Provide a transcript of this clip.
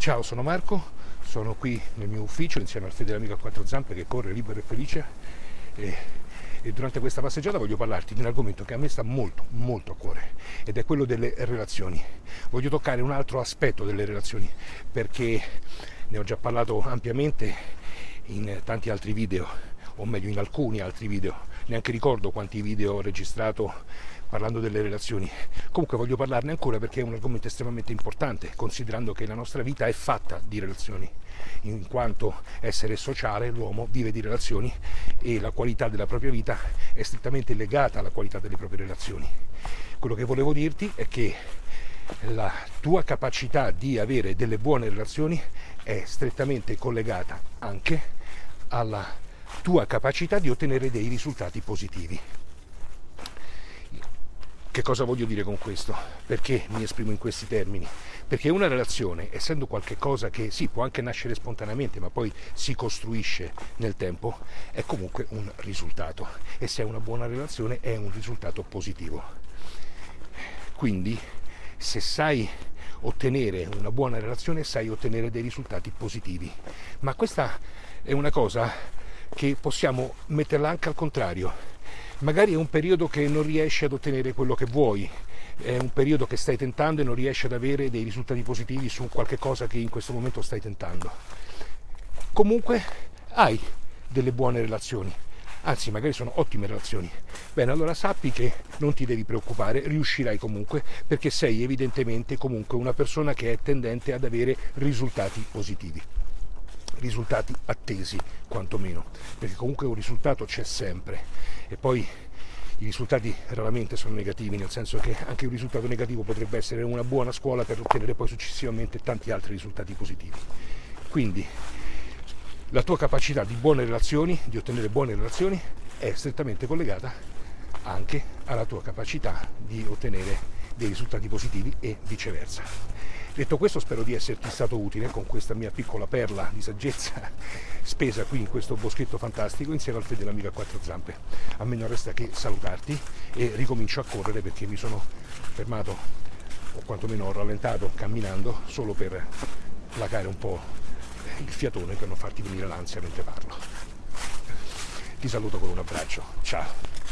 Ciao, sono Marco, sono qui nel mio ufficio insieme al fedele amico a quattro zampe che corre libero e felice. E, e durante questa passeggiata voglio parlarti di un argomento che a me sta molto, molto a cuore ed è quello delle relazioni. Voglio toccare un altro aspetto delle relazioni perché ne ho già parlato ampiamente in tanti altri video, o meglio in alcuni altri video, neanche ricordo quanti video ho registrato parlando delle relazioni. Comunque voglio parlarne ancora perché è un argomento estremamente importante, considerando che la nostra vita è fatta di relazioni, in quanto essere sociale l'uomo vive di relazioni e la qualità della propria vita è strettamente legata alla qualità delle proprie relazioni. Quello che volevo dirti è che la tua capacità di avere delle buone relazioni è strettamente collegata anche alla tua capacità di ottenere dei risultati positivi. Che cosa voglio dire con questo? Perché mi esprimo in questi termini? Perché una relazione, essendo qualcosa che sì, può anche nascere spontaneamente, ma poi si costruisce nel tempo, è comunque un risultato. E se è una buona relazione è un risultato positivo. Quindi, se sai ottenere una buona relazione, sai ottenere dei risultati positivi. Ma questa è una cosa che possiamo metterla anche al contrario magari è un periodo che non riesci ad ottenere quello che vuoi, è un periodo che stai tentando e non riesci ad avere dei risultati positivi su qualche cosa che in questo momento stai tentando. Comunque hai delle buone relazioni, anzi magari sono ottime relazioni. Bene, allora sappi che non ti devi preoccupare, riuscirai comunque perché sei evidentemente comunque una persona che è tendente ad avere risultati positivi risultati attesi quantomeno, perché comunque un risultato c'è sempre e poi i risultati raramente sono negativi, nel senso che anche un risultato negativo potrebbe essere una buona scuola per ottenere poi successivamente tanti altri risultati positivi. Quindi la tua capacità di buone relazioni, di ottenere buone relazioni, è strettamente collegata anche alla tua capacità di ottenere dei risultati positivi e viceversa. Detto questo spero di esserti stato utile con questa mia piccola perla di saggezza spesa qui in questo boschetto fantastico insieme al fedele amico a quattro zampe. A me non resta che salutarti e ricomincio a correre perché mi sono fermato o quantomeno ho rallentato camminando solo per placare un po' il fiatone per non farti venire l'ansia mentre parlo. Ti saluto con un abbraccio, ciao!